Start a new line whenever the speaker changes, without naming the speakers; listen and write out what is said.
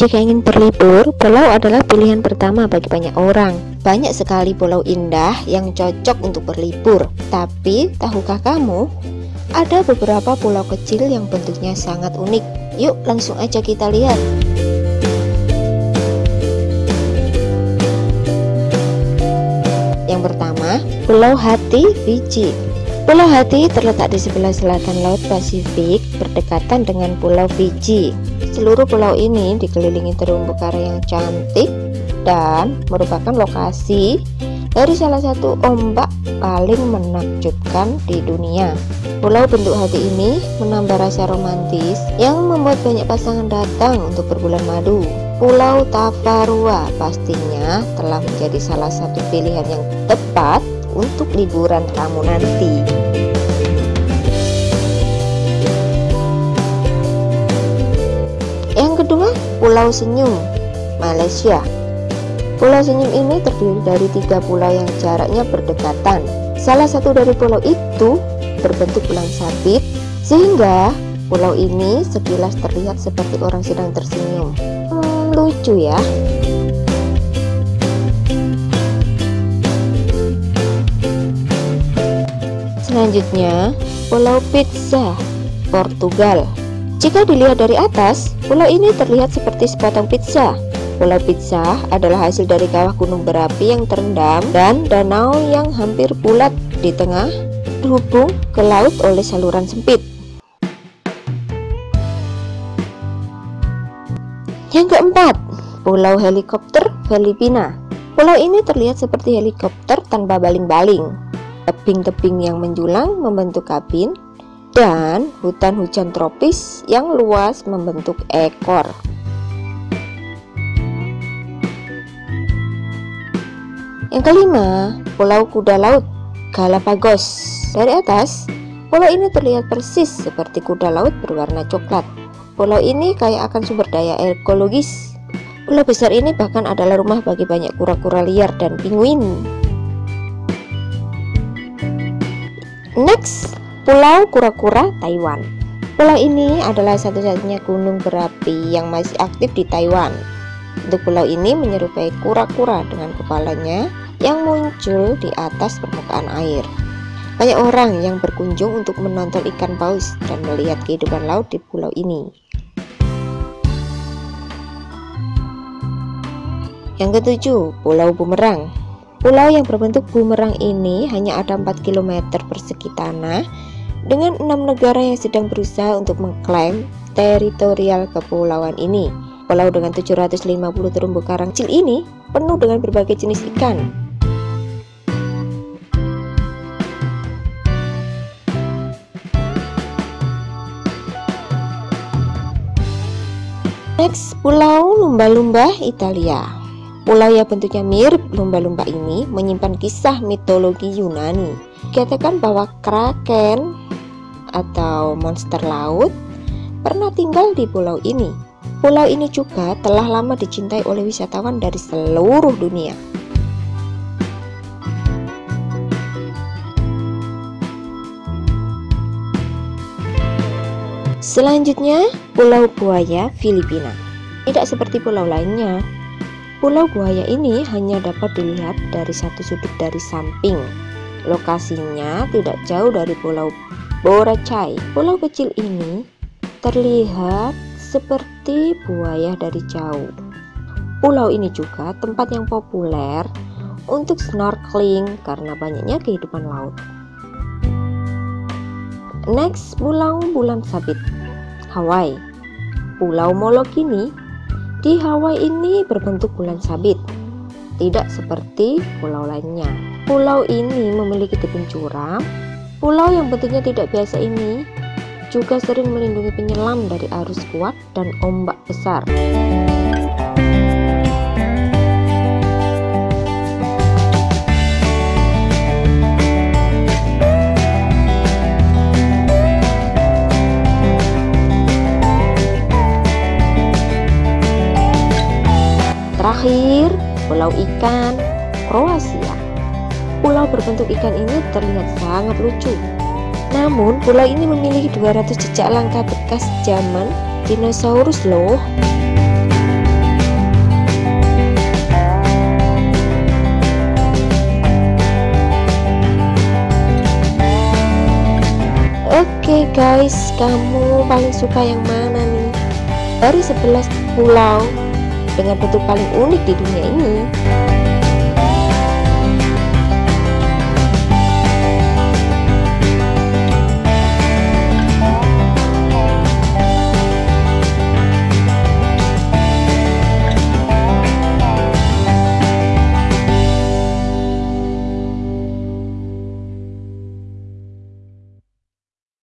Jika ingin berlibur, pulau adalah pilihan pertama bagi banyak orang. Banyak sekali pulau indah yang cocok untuk berlibur. Tapi, tahukah kamu, ada beberapa pulau kecil yang bentuknya sangat unik. Yuk, langsung aja kita lihat. Yang pertama, Pulau Hati, Fiji. Pulau Hati terletak di sebelah selatan Laut Pasifik, berdekatan dengan Pulau Fiji. Seluruh pulau ini dikelilingi terumbu karang yang cantik dan merupakan lokasi dari salah satu ombak paling menakjubkan di dunia. Pulau bentuk hati ini menambah rasa romantis yang membuat banyak pasangan datang untuk berbulan madu. Pulau Tavarua pastinya telah menjadi salah satu pilihan yang tepat untuk liburan kamu nanti. Pulau Senyum, Malaysia. Pulau Senyum ini terdiri dari tiga pulau yang jaraknya berdekatan. Salah satu dari pulau itu berbentuk bulan sabit, sehingga pulau ini sekilas terlihat seperti orang sedang tersenyum. Hmm, lucu ya. Selanjutnya, Pulau Pizza, Portugal. Jika dilihat dari atas, pulau ini terlihat seperti sepotong pizza. Pulau Pizza adalah hasil dari kawah gunung berapi yang terendam dan danau yang hampir bulat di tengah terhubung ke laut oleh saluran sempit. Yang keempat, Pulau Helikopter Filipina. Pulau ini terlihat seperti helikopter tanpa baling-baling. Tebing-tebing yang menjulang membentuk kabin dan hutan hujan tropis yang luas membentuk ekor. Yang kelima, Pulau Kuda Laut Galapagos. Dari atas, pulau ini terlihat persis seperti kuda laut berwarna coklat. Pulau ini kaya akan sumber daya ekologis. Pulau besar ini bahkan adalah rumah bagi banyak kura-kura liar dan penguin. Next, Pulau Kura-Kura, Taiwan. Pulau ini adalah satu-satunya gunung berapi yang masih aktif di Taiwan. Untuk pulau ini menyerupai kura-kura dengan kepalanya yang muncul di atas permukaan air. Banyak orang yang berkunjung untuk menonton ikan paus dan melihat kehidupan laut di pulau ini. Yang ketujuh, Pulau Bumerang. Pulau yang berbentuk bumerang ini hanya ada 4 km persegi tanah dengan enam negara yang sedang berusaha untuk mengklaim teritorial kepulauan ini. Pulau dengan 750 terumbu karang kecil ini penuh dengan berbagai jenis ikan. Next, Pulau Lumba-Lumba, Italia. Pulau yang bentuknya mirip lumba-lumba ini menyimpan kisah mitologi Yunani. Katakan bahwa kraken atau monster laut pernah tinggal di pulau ini. Pulau ini juga telah lama dicintai oleh wisatawan dari seluruh dunia. Selanjutnya, Pulau Buaya, Filipina. Tidak seperti pulau lainnya, Pulau Buaya ini hanya dapat dilihat dari satu sudut dari samping. Lokasinya tidak jauh dari Pulau Boracay. Pulau kecil ini terlihat seperti buaya dari jauh. Pulau ini juga tempat yang populer untuk snorkeling karena banyaknya kehidupan laut. Next, Pulau Bulan Sabit, Hawaii. Pulau Molokini di Hawaii ini berbentuk bulan sabit, tidak seperti pulau lainnya. Pulau ini memiliki tebing curam Pulau yang bentuknya tidak biasa ini juga sering melindungi penyelam dari arus kuat dan ombak besar. Terakhir, Pulau Ikan, Kroasia. Pulau berbentuk ikan ini terlihat sangat lucu. Namun, pulau ini memiliki 200 jejak langkah bekas zaman dinosaurus loh. Oke okay guys, kamu paling suka yang mana nih? Dari 11 pulau dengan bentuk paling unik di dunia ini,